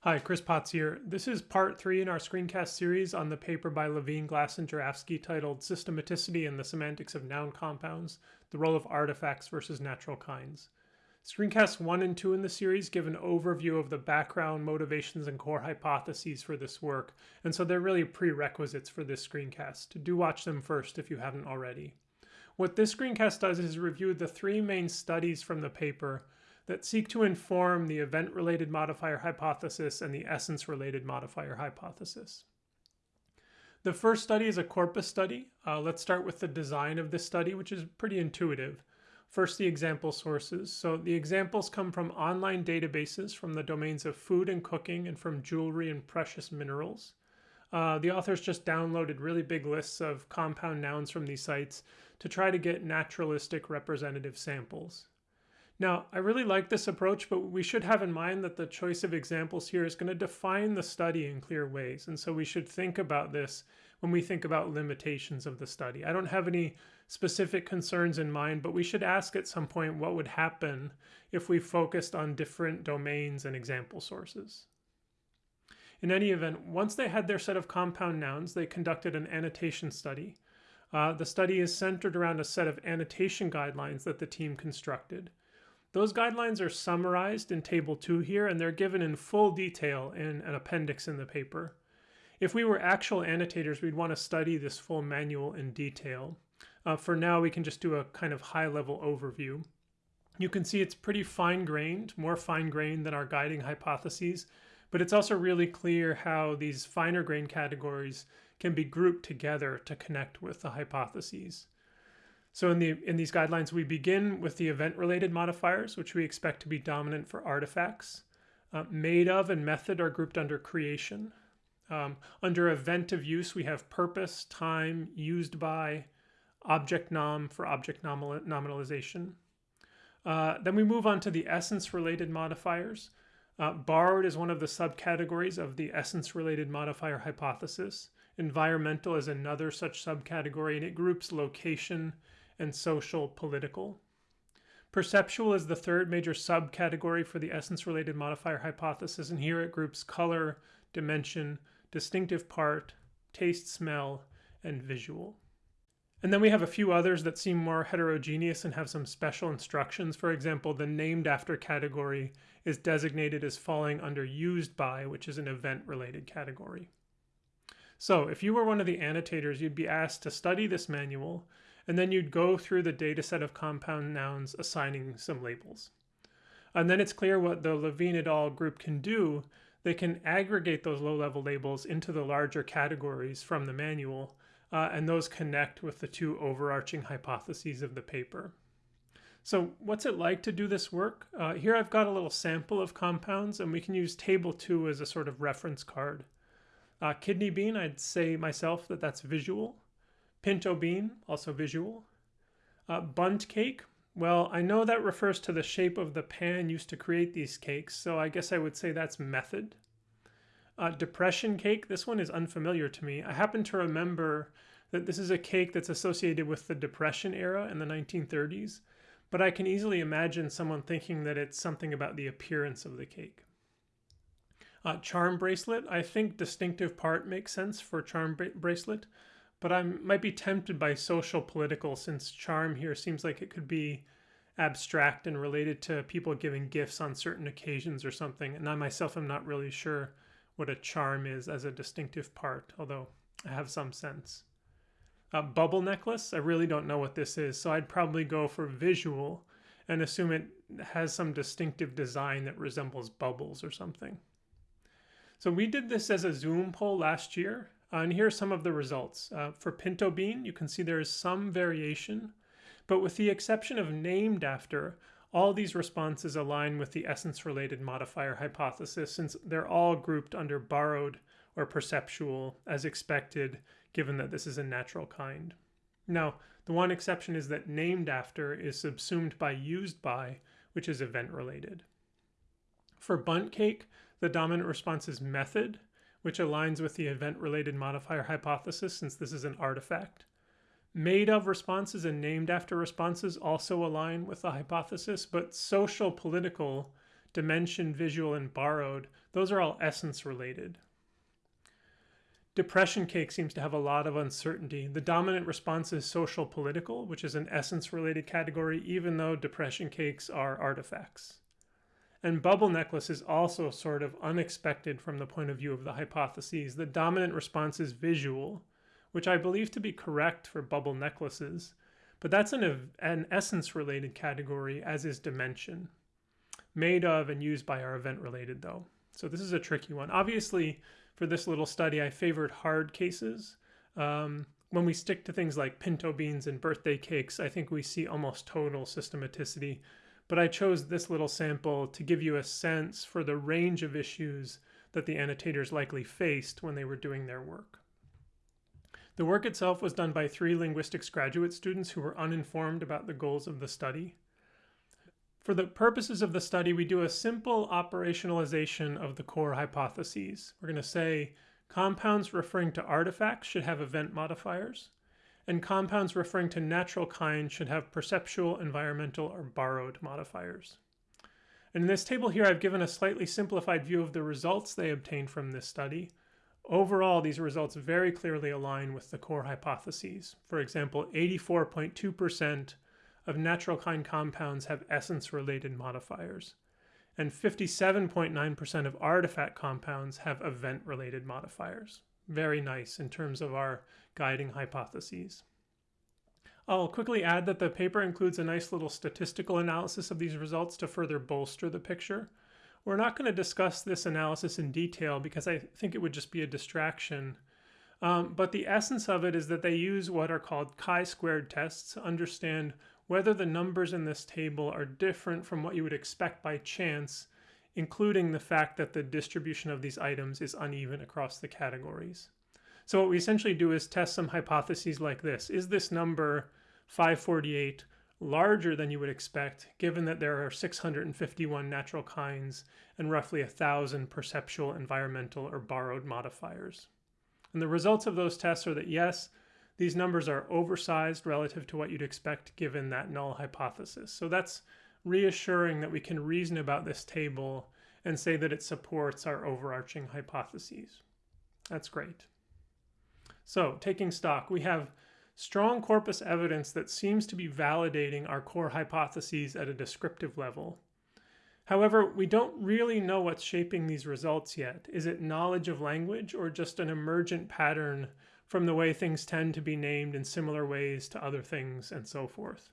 Hi, Chris Potts here. This is part three in our screencast series on the paper by Levin, Glass, and Jurafsky titled Systematicity and the Semantics of Noun Compounds, the Role of Artifacts versus Natural Kinds. Screencasts one and two in the series give an overview of the background, motivations, and core hypotheses for this work, and so they're really prerequisites for this screencast. Do watch them first if you haven't already. What this screencast does is review the three main studies from the paper that seek to inform the event-related modifier hypothesis and the essence-related modifier hypothesis. The first study is a corpus study. Uh, let's start with the design of this study, which is pretty intuitive. First, the example sources. So the examples come from online databases from the domains of food and cooking and from jewelry and precious minerals. Uh, the authors just downloaded really big lists of compound nouns from these sites to try to get naturalistic representative samples. Now, I really like this approach, but we should have in mind that the choice of examples here is going to define the study in clear ways. And so we should think about this when we think about limitations of the study. I don't have any specific concerns in mind, but we should ask at some point what would happen if we focused on different domains and example sources. In any event, once they had their set of compound nouns, they conducted an annotation study. Uh, the study is centered around a set of annotation guidelines that the team constructed. Those guidelines are summarized in Table 2 here, and they're given in full detail in an appendix in the paper. If we were actual annotators, we'd want to study this full manual in detail. Uh, for now, we can just do a kind of high-level overview. You can see it's pretty fine-grained, more fine-grained than our guiding hypotheses, but it's also really clear how these finer grained categories can be grouped together to connect with the hypotheses. So in, the, in these guidelines, we begin with the event-related modifiers, which we expect to be dominant for artifacts. Uh, made of and method are grouped under creation. Um, under event of use, we have purpose, time, used by, object nom for object nominal nominalization. Uh, then we move on to the essence-related modifiers. Uh, borrowed is one of the subcategories of the essence-related modifier hypothesis. Environmental is another such subcategory, and it groups location, and social political. Perceptual is the third major subcategory for the essence-related modifier hypothesis, and here it groups color, dimension, distinctive part, taste, smell, and visual. And then we have a few others that seem more heterogeneous and have some special instructions. For example, the named after category is designated as falling under used by, which is an event-related category. So if you were one of the annotators, you'd be asked to study this manual and then you'd go through the data set of compound nouns assigning some labels. And then it's clear what the Levin et al. group can do. They can aggregate those low-level labels into the larger categories from the manual, uh, and those connect with the two overarching hypotheses of the paper. So what's it like to do this work? Uh, here I've got a little sample of compounds, and we can use table two as a sort of reference card. Uh, kidney bean, I'd say myself that that's visual. Pinto bean, also visual. Uh, bundt cake, well, I know that refers to the shape of the pan used to create these cakes, so I guess I would say that's method. Uh, depression cake, this one is unfamiliar to me. I happen to remember that this is a cake that's associated with the Depression era in the 1930s, but I can easily imagine someone thinking that it's something about the appearance of the cake. Uh, charm bracelet, I think distinctive part makes sense for charm bracelet but I might be tempted by social political since charm here seems like it could be abstract and related to people giving gifts on certain occasions or something. And I myself am not really sure what a charm is as a distinctive part, although I have some sense. A bubble necklace, I really don't know what this is, so I'd probably go for visual and assume it has some distinctive design that resembles bubbles or something. So we did this as a Zoom poll last year, uh, and here are some of the results. Uh, for pinto bean, you can see there is some variation, but with the exception of named after, all these responses align with the essence-related modifier hypothesis since they're all grouped under borrowed or perceptual as expected, given that this is a natural kind. Now, the one exception is that named after is subsumed by used by, which is event-related. For bundt cake, the dominant response is method, which aligns with the event-related modifier hypothesis since this is an artifact. Made of responses and named after responses also align with the hypothesis, but social political dimension, visual, and borrowed, those are all essence related. Depression cake seems to have a lot of uncertainty. The dominant response is social political, which is an essence related category, even though depression cakes are artifacts. And bubble necklace is also sort of unexpected from the point of view of the hypotheses. The dominant response is visual, which I believe to be correct for bubble necklaces, but that's an, an essence related category, as is dimension. Made of and used by our event related, though. So this is a tricky one. Obviously, for this little study, I favored hard cases. Um, when we stick to things like pinto beans and birthday cakes, I think we see almost total systematicity. But I chose this little sample to give you a sense for the range of issues that the annotators likely faced when they were doing their work. The work itself was done by three linguistics graduate students who were uninformed about the goals of the study. For the purposes of the study, we do a simple operationalization of the core hypotheses. We're going to say compounds referring to artifacts should have event modifiers, and compounds referring to natural kind should have perceptual, environmental, or borrowed modifiers. And in this table here, I've given a slightly simplified view of the results they obtained from this study. Overall, these results very clearly align with the core hypotheses. For example, 84.2% of natural kind compounds have essence-related modifiers, and 57.9% of artifact compounds have event-related modifiers. Very nice in terms of our guiding hypotheses. I'll quickly add that the paper includes a nice little statistical analysis of these results to further bolster the picture. We're not going to discuss this analysis in detail because I think it would just be a distraction. Um, but the essence of it is that they use what are called chi-squared tests to understand whether the numbers in this table are different from what you would expect by chance, including the fact that the distribution of these items is uneven across the categories. So what we essentially do is test some hypotheses like this. Is this number 548 larger than you would expect, given that there are 651 natural kinds and roughly 1,000 perceptual, environmental, or borrowed modifiers? And the results of those tests are that yes, these numbers are oversized relative to what you'd expect given that null hypothesis. So that's reassuring that we can reason about this table and say that it supports our overarching hypotheses. That's great. So taking stock, we have strong corpus evidence that seems to be validating our core hypotheses at a descriptive level. However, we don't really know what's shaping these results yet. Is it knowledge of language or just an emergent pattern from the way things tend to be named in similar ways to other things and so forth.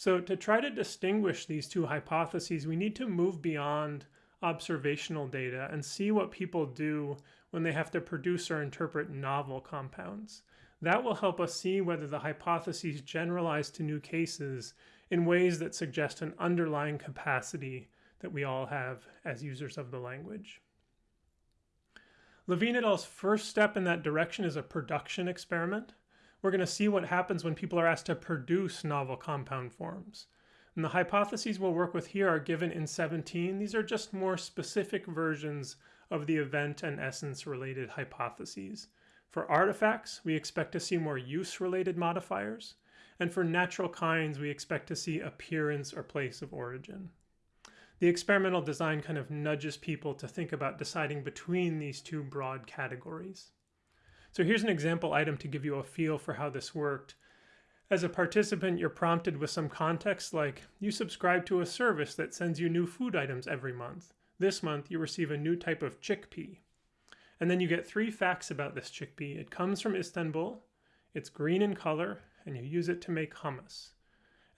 So to try to distinguish these two hypotheses, we need to move beyond observational data and see what people do when they have to produce or interpret novel compounds. That will help us see whether the hypotheses generalize to new cases in ways that suggest an underlying capacity that we all have as users of the language. Levin et al.'s first step in that direction is a production experiment. We're going to see what happens when people are asked to produce novel compound forms. And the hypotheses we'll work with here are given in 17. These are just more specific versions of the event and essence related hypotheses. For artifacts, we expect to see more use related modifiers. And for natural kinds, we expect to see appearance or place of origin the experimental design kind of nudges people to think about deciding between these two broad categories. So here's an example item to give you a feel for how this worked. As a participant, you're prompted with some context like, you subscribe to a service that sends you new food items every month. This month, you receive a new type of chickpea. And then you get three facts about this chickpea. It comes from Istanbul, it's green in color, and you use it to make hummus.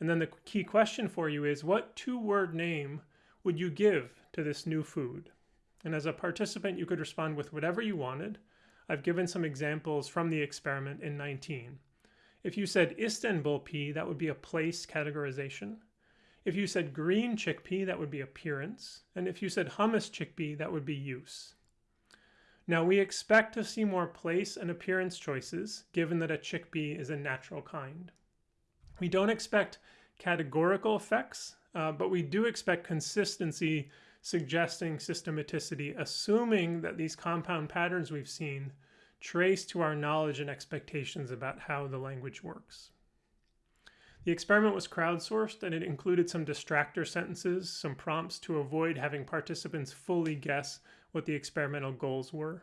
And then the key question for you is, what two-word name would you give to this new food? And as a participant, you could respond with whatever you wanted. I've given some examples from the experiment in 19. If you said Istanbul pea, that would be a place categorization. If you said green chickpea, that would be appearance. And if you said hummus chickpea, that would be use. Now we expect to see more place and appearance choices, given that a chickpea is a natural kind. We don't expect categorical effects, uh, but we do expect consistency suggesting systematicity, assuming that these compound patterns we've seen trace to our knowledge and expectations about how the language works. The experiment was crowdsourced and it included some distractor sentences, some prompts to avoid having participants fully guess what the experimental goals were.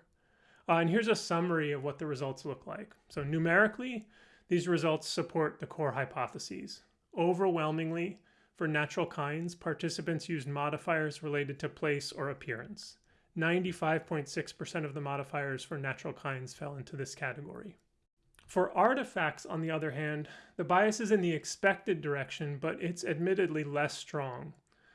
Uh, and here's a summary of what the results look like. So numerically, these results support the core hypotheses. Overwhelmingly, for natural kinds, participants used modifiers related to place or appearance. 95.6% of the modifiers for natural kinds fell into this category. For artifacts, on the other hand, the bias is in the expected direction, but it's admittedly less strong.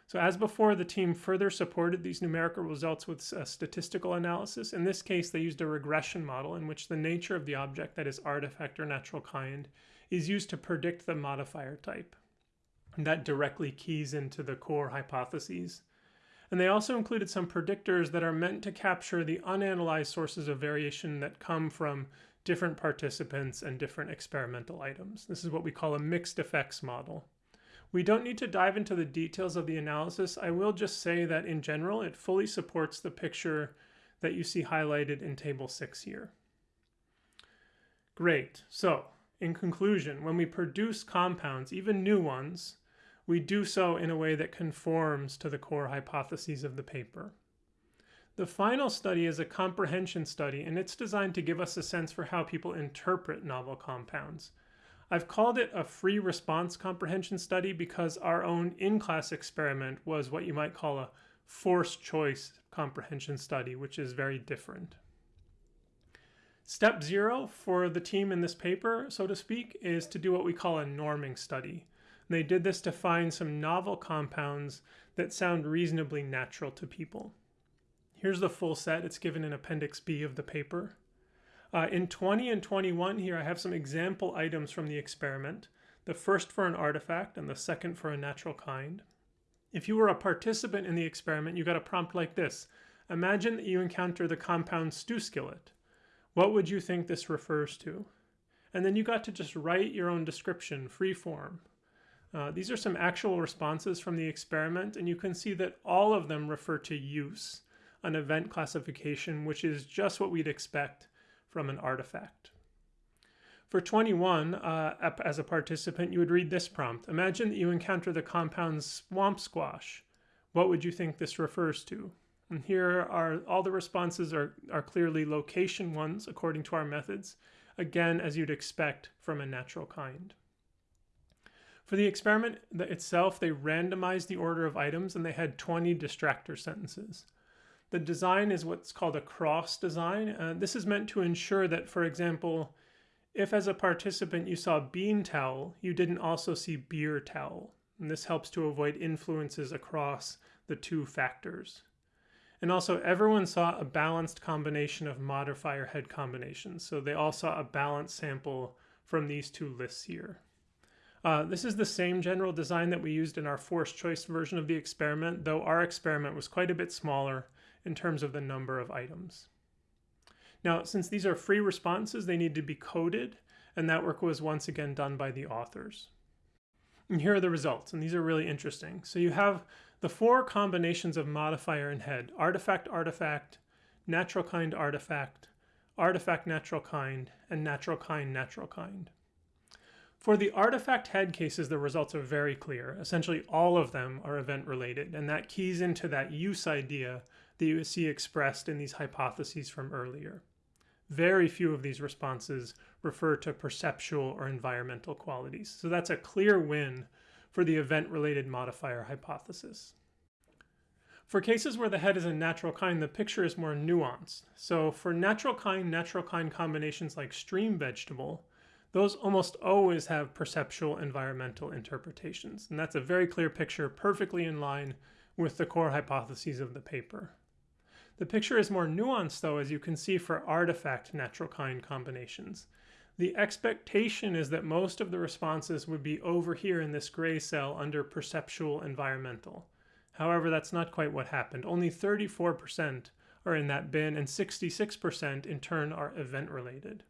So as before, the team further supported these numerical results with a uh, statistical analysis. In this case, they used a regression model in which the nature of the object, that is artifact or natural kind, is used to predict the modifier type. That directly keys into the core hypotheses. And they also included some predictors that are meant to capture the unanalyzed sources of variation that come from different participants and different experimental items. This is what we call a mixed effects model. We don't need to dive into the details of the analysis. I will just say that in general, it fully supports the picture that you see highlighted in table six here. Great. So in conclusion, when we produce compounds, even new ones, we do so in a way that conforms to the core hypotheses of the paper. The final study is a comprehension study, and it's designed to give us a sense for how people interpret novel compounds. I've called it a free response comprehension study because our own in-class experiment was what you might call a forced choice comprehension study, which is very different. Step zero for the team in this paper, so to speak, is to do what we call a norming study. They did this to find some novel compounds that sound reasonably natural to people. Here's the full set. It's given in Appendix B of the paper. Uh, in 20 and 21 here, I have some example items from the experiment. The first for an artifact and the second for a natural kind. If you were a participant in the experiment, you got a prompt like this. Imagine that you encounter the compound stew skillet. What would you think this refers to? And then you got to just write your own description, free form. Uh, these are some actual responses from the experiment, and you can see that all of them refer to use, an event classification, which is just what we'd expect from an artifact. For 21, uh, as a participant, you would read this prompt. Imagine that you encounter the compound swamp squash. What would you think this refers to? And here are all the responses are, are clearly location ones according to our methods, again, as you'd expect from a natural kind. For the experiment itself, they randomized the order of items and they had 20 distractor sentences. The design is what's called a cross design. Uh, this is meant to ensure that, for example, if as a participant you saw bean towel, you didn't also see beer towel. And this helps to avoid influences across the two factors. And also everyone saw a balanced combination of modifier head combinations. So they all saw a balanced sample from these two lists here. Uh, this is the same general design that we used in our forced choice version of the experiment, though our experiment was quite a bit smaller in terms of the number of items. Now, since these are free responses, they need to be coded, and that work was once again done by the authors. And here are the results, and these are really interesting. So you have the four combinations of modifier and head, artifact, artifact, natural kind, artifact, artifact, natural kind, and natural kind, natural kind. For the artifact head cases, the results are very clear. Essentially, all of them are event related, and that keys into that use idea that you see expressed in these hypotheses from earlier. Very few of these responses refer to perceptual or environmental qualities. So that's a clear win for the event-related modifier hypothesis. For cases where the head is a natural kind, the picture is more nuanced. So for natural kind, natural kind combinations like stream vegetable, those almost always have perceptual environmental interpretations. And that's a very clear picture, perfectly in line with the core hypotheses of the paper. The picture is more nuanced though, as you can see for artifact natural kind combinations. The expectation is that most of the responses would be over here in this gray cell under perceptual environmental. However, that's not quite what happened. Only 34% are in that bin and 66% in turn are event related.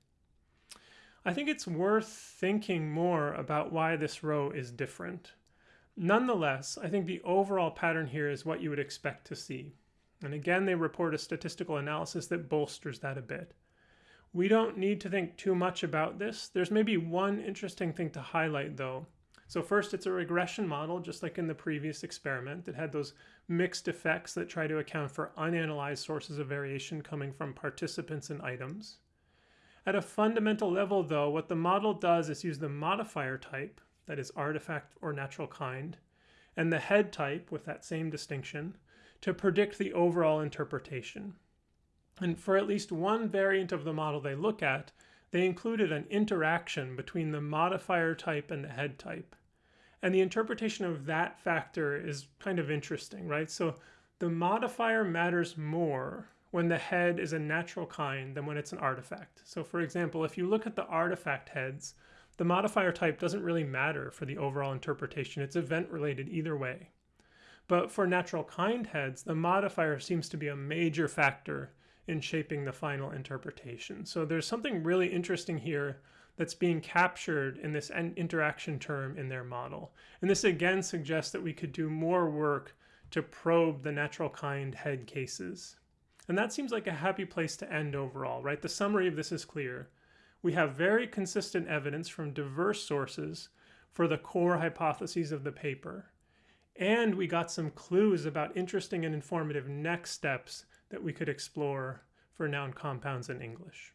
I think it's worth thinking more about why this row is different. Nonetheless, I think the overall pattern here is what you would expect to see. And again, they report a statistical analysis that bolsters that a bit. We don't need to think too much about this. There's maybe one interesting thing to highlight though. So first, it's a regression model, just like in the previous experiment. It had those mixed effects that try to account for unanalyzed sources of variation coming from participants and items. At a fundamental level, though, what the model does is use the modifier type, that is artifact or natural kind, and the head type, with that same distinction, to predict the overall interpretation. And for at least one variant of the model they look at, they included an interaction between the modifier type and the head type. And the interpretation of that factor is kind of interesting, right? So the modifier matters more when the head is a natural kind than when it's an artifact. So for example, if you look at the artifact heads, the modifier type doesn't really matter for the overall interpretation. It's event related either way. But for natural kind heads, the modifier seems to be a major factor in shaping the final interpretation. So there's something really interesting here that's being captured in this interaction term in their model. And this again suggests that we could do more work to probe the natural kind head cases. And that seems like a happy place to end overall, right? The summary of this is clear. We have very consistent evidence from diverse sources for the core hypotheses of the paper. And we got some clues about interesting and informative next steps that we could explore for noun compounds in English.